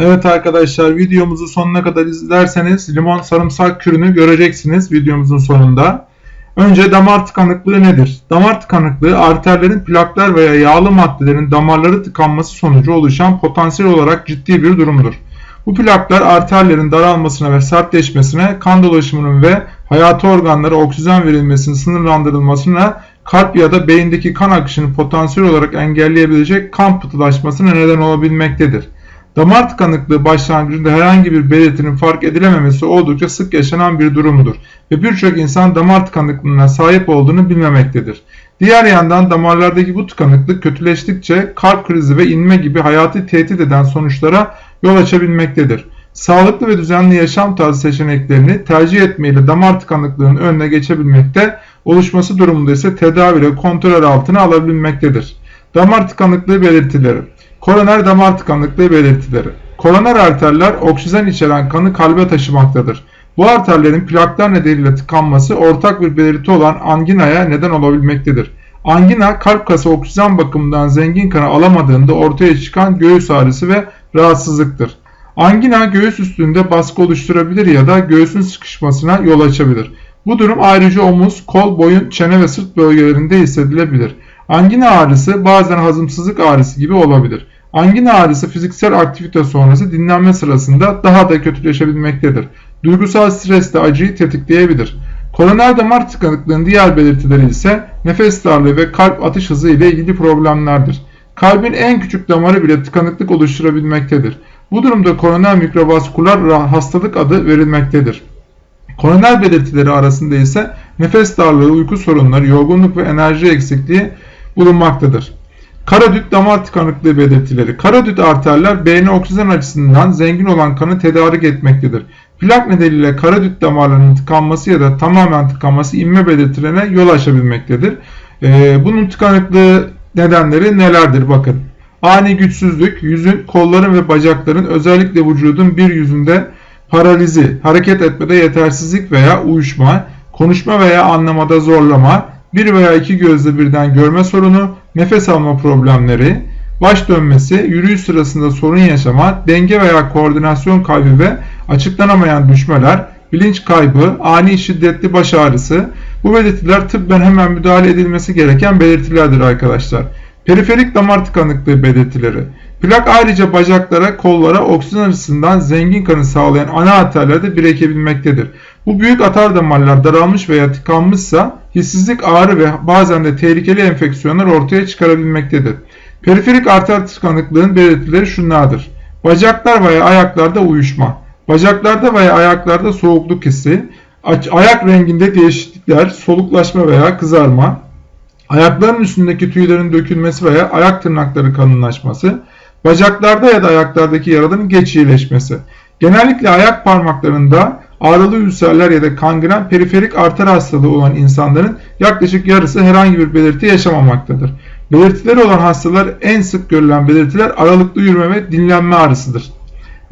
Evet arkadaşlar videomuzu sonuna kadar izlerseniz limon sarımsak kürünü göreceksiniz videomuzun sonunda. Önce damar tıkanıklığı nedir? Damar tıkanıklığı arterlerin plaklar veya yağlı maddelerin damarları tıkanması sonucu oluşan potansiyel olarak ciddi bir durumdur. Bu plaklar arterlerin daralmasına ve sertleşmesine, kan dolaşımının ve hayati organlara oksijen verilmesinin sınırlandırılmasına, kalp ya da beyindeki kan akışını potansiyel olarak engelleyebilecek kan pıhtılaşmasına neden olabilmektedir. Damar tıkanıklığı başlangıcında herhangi bir belirtinin fark edilememesi oldukça sık yaşanan bir durumdur ve birçok insan damar tıkanıklığına sahip olduğunu bilmemektedir. Diğer yandan damarlardaki bu tıkanıklık kötüleştikçe kalp krizi ve inme gibi hayati tehdit eden sonuçlara yol açabilmektedir. Sağlıklı ve düzenli yaşam tarzı seçeneklerini tercih etmeyle damar tıkanıklığının önüne geçebilmekte, oluşması durumunda ise tedavi ile kontrol altına alabilmektedir. Damar tıkanıklığı belirtileri Koroner damar tıkanıklığı belirtileri. Koroner arterler oksijen içeren kanı kalbe taşımaktadır. Bu arterlerin plaklar nedeniyle tıkanması ortak bir belirti olan anginaya neden olabilmektedir. Angina kalp kası oksijen bakımından zengin kanı alamadığında ortaya çıkan göğüs ağrısı ve rahatsızlıktır. Angina göğüs üstünde baskı oluşturabilir ya da göğsün sıkışmasına yol açabilir. Bu durum ayrıca omuz, kol, boyun, çene ve sırt bölgelerinde hissedilebilir. Angina ağrısı bazen hazımsızlık ağrısı gibi olabilir. Angina ağrısı fiziksel aktivite sonrası dinlenme sırasında daha da kötüleşebilmektedir. Duygusal stres de acıyı tetikleyebilir. Koroner damar tıkanıklığının diğer belirtileri ise nefes darlığı ve kalp atış hızı ile ilgili problemlerdir. Kalbin en küçük damarı bile tıkanıklık oluşturabilmektedir. Bu durumda koroner mikrovasküler hastalık adı verilmektedir. Koroner belirtileri arasında ise nefes darlığı, uyku sorunları, yorgunluk ve enerji eksikliği bulunmaktadır. Karadüt damar tıkanıklığı belirtileri. Karadüt arterler beyne oksijen açısından zengin olan kanı tedarik etmektedir. Plak nedeniyle karadüt damarlarının tıkanması ya da tamamen tıkanması inme belirtilerine yol açabilmektedir. Ee, bunun tıkanıklığı nedenleri nelerdir bakın. Ani güçsüzlük, yüzün, kolların ve bacakların özellikle vücudun bir yüzünde paralizi, hareket etmede yetersizlik veya uyuşma, konuşma veya anlamada zorlama, bir veya iki gözle birden görme sorunu, nefes alma problemleri, baş dönmesi, yürüyüş sırasında sorun yaşama, denge veya koordinasyon kaybı ve açıklanamayan düşmeler, bilinç kaybı, ani şiddetli baş ağrısı, bu belirtiler tıbben hemen müdahale edilmesi gereken belirtilerdir arkadaşlar. Periferik damar tıkanıklığı belirtileri. Plak ayrıca bacaklara, kollara oksijen açısından zengin kanı sağlayan ana arterlerde birikebilmektedir. Bu büyük atar damarlar daralmış veya tıkanmışsa hissizlik, ağrı ve bazen de tehlikeli enfeksiyonlar ortaya çıkarabilmektedir. Periferik arter tıkanıklığın belirtileri şunlardır. Bacaklar veya ayaklarda uyuşma, bacaklarda veya ayaklarda soğukluk hissi, ayak renginde değişiklikler, soluklaşma veya kızarma, ayakların üstündeki tüylerin dökülmesi veya ayak tırnakları kalınlaşması, bacaklarda ya da ayaklardaki yaraların geç iyileşmesi. Genellikle ayak parmaklarında ağrılı ülserler ya da kangren periferik arter hastalığı olan insanların yaklaşık yarısı herhangi bir belirti yaşamamaktadır. Belirtileri olan hastalar en sık görülen belirtiler aralıklı yürüme ve dinlenme ağrısıdır.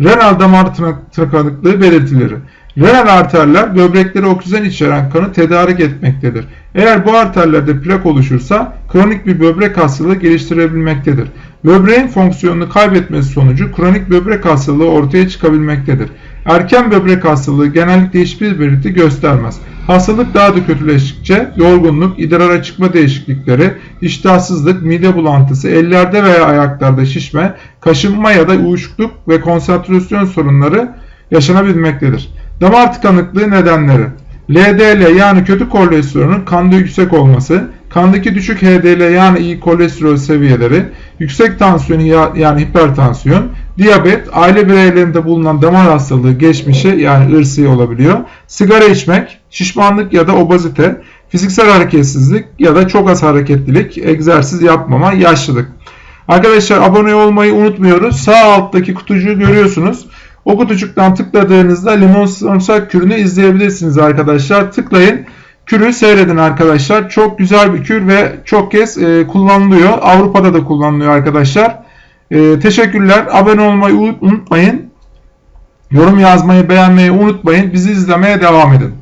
Renal damar tıkanıklığı belirtileri. Renal arterler böbreklere oksijen içeren kanı tedarik etmektedir. Eğer bu arterlerde plak oluşursa kronik bir böbrek hastalığı geliştirebilmektedir. Böbreğin fonksiyonunu kaybetmesi sonucu kronik böbrek hastalığı ortaya çıkabilmektedir. Erken böbrek hastalığı genellikle hiçbir belirti göstermez. Hastalık daha da kötüleştikçe yorgunluk, idrara çıkma değişiklikleri, iştahsızlık, mide bulantısı, ellerde veya ayaklarda şişme, kaşınma ya da uyuşukluk ve konsantrasyon sorunları yaşanabilmektedir. Damar tıkanıklığı nedenleri LDL yani kötü kolesterolün kanda yüksek olması, kandaki düşük HDL yani iyi kolesterol seviyeleri, yüksek tansiyon yani hipertansiyon, diyabet, aile bireylerinde bulunan damar hastalığı geçmişi yani ırsi olabiliyor, sigara içmek, şişmanlık ya da obezite, fiziksel hareketsizlik ya da çok az hareketlilik, egzersiz yapmama, yaşlılık. Arkadaşlar abone olmayı unutmuyoruz. Sağ alttaki kutucuğu görüyorsunuz. O kutucuktan tıkladığınızda limon sarımsak kürünü izleyebilirsiniz arkadaşlar. Tıklayın. Kürü seyredin arkadaşlar. Çok güzel bir kür ve çok kez e, kullanılıyor. Avrupa'da da kullanılıyor arkadaşlar. E, teşekkürler. Abone olmayı unutmayın. Yorum yazmayı, beğenmeyi unutmayın. Bizi izlemeye devam edin.